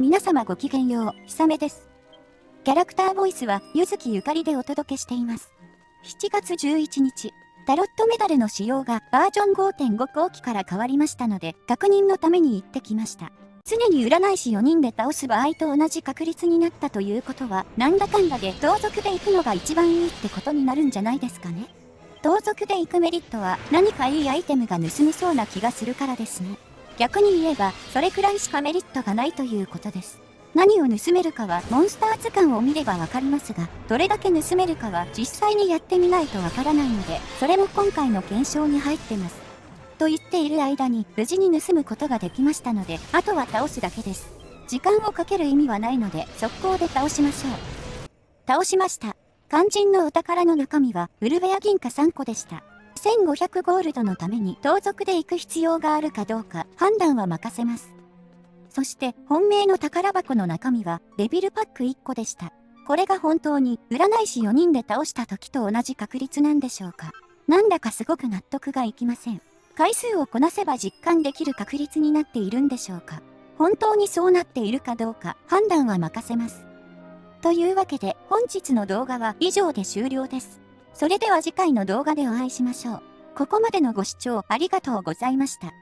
皆様ごきげんよう、ひさめです。キャラクターボイスは、ゆずきゆかりでお届けしています。7月11日、タロットメダルの仕様がバージョン5.5後期から変わりましたので、確認のために行ってきました。常に占い師4人で倒す場合と同じ確率になったということは、なんだかんだで同族で行くのが一番いいってことになるんじゃないですかね。同族で行くメリットは何かいいアイテムが盗めそうな気がするからですね。逆に言えば、それくらいしかメリットがないということです。何を盗めるかはモンスター図鑑を見ればわかりますが、どれだけ盗めるかは実際にやってみないとわからないので、それも今回の検証に入ってます。と言っている間に無事に盗むことができましたので、あとは倒すだけです。時間をかける意味はないので、速攻で倒しましょう。倒しました。肝心のお宝の中身は、ウルベア銀貨3個でした。1500ゴールドのために盗賊で行く必要があるかどうか判断は任せます。そして本命の宝箱の中身はデビルパック1個でした。これが本当に占い師4人で倒した時と同じ確率なんでしょうか。なんだかすごく納得がいきません。回数をこなせば実感できる確率になっているんでしょうか。本当にそうなっているかどうか判断は任せます。というわけで本日の動画は以上で終了です。それでは次回の動画でお会いしましょう。ここまでのご視聴ありがとうございました。